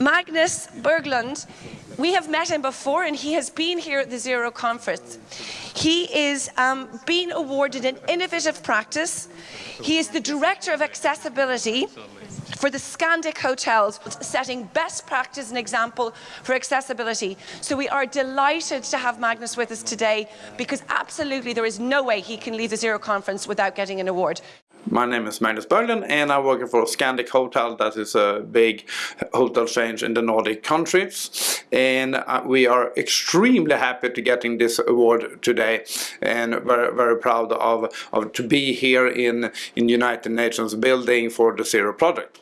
Magnus Berglund, we have met him before and he has been here at the Zero Conference. He is um, being awarded an innovative practice. He is the Director of Accessibility for the Scandic Hotels, setting best practice and example for accessibility. So we are delighted to have Magnus with us today because absolutely there is no way he can leave the Zero Conference without getting an award. My name is Magnus Berglund and I'm working for Scandic Hotel that is a big hotel chain in the Nordic countries and uh, we are extremely happy to getting this award today and very very proud of, of to be here in in United Nations building for the Zero project.